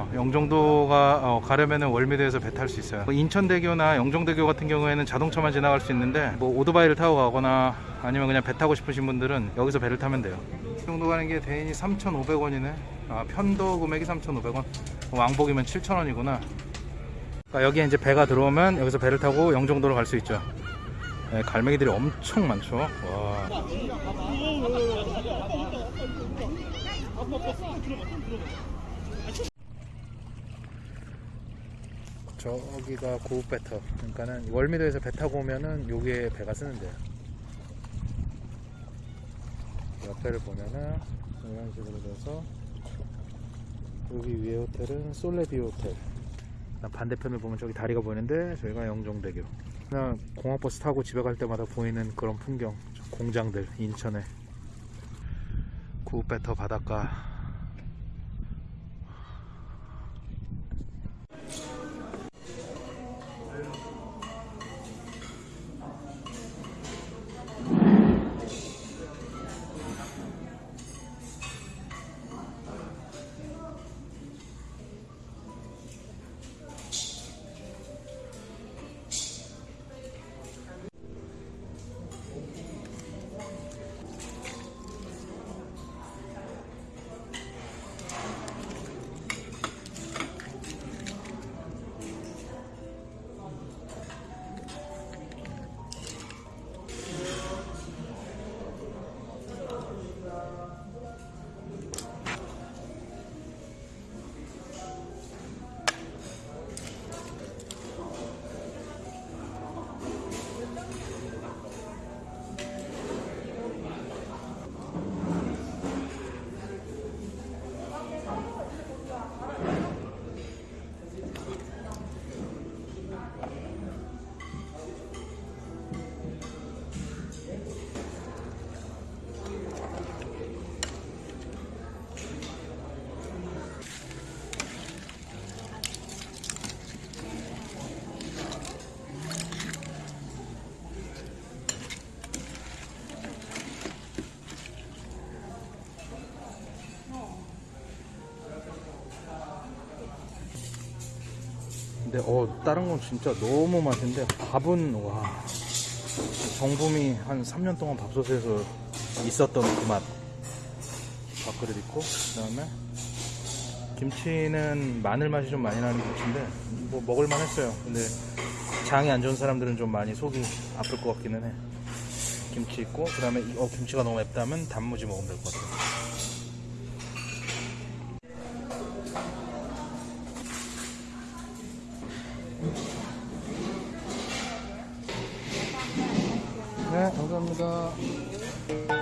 어, 영종도가 어, 가려면은 월미도에서 배 탈 수 있어요. 뭐 인천대교나 영종대교 같은 경우에는 자동차만 지나갈 수 있는데 뭐 오토바이를 타고 가거나 아니면 그냥 배 타고 싶으신 분들은 여기서 배를 타면 돼요. 이 정도 가는 게 대인이 3,500원이네. 아, 편도 금액이 3,500원. 왕복이면 7,000원이구나. 그러니까 여기에 이제 배가 들어오면 여기서 배를 타고 영종도로 갈 수 있죠. 네, 갈매기들이 엄청 많죠. 와. 저기가 고급 배 터. 그러니까는 월미도에서 배 타고 오면은 여기에 배가 쓰는데요. 옆에를 보면은 이런 식으로 돼서 여기 위에 호텔은 솔레비 호텔. 반대편을 보면 저기 다리가 보이는데 저희가 영종대교. 그냥 공항버스 타고 집에 갈 때마다 보이는 그런 풍경. 저 공장들 인천에 구배터 바닷가. 근데 어 다른 건 진짜 너무 맛인데 밥은 와. 정붐이 한 3년 동안 밥솥에서 있었던 그 맛. 밥그릇 있고 그 다음에 김치는 마늘 맛이 좀 많이 나는 김치인데 뭐 먹을만 했어요. 근데 장이 안 좋은 사람들은 좀 많이 속이 아플 것 같기는 해. 김치 있고 그 다음에 어 김치가 너무 맵다면 단무지 먹으면 될 것 같아요 네 감사합니다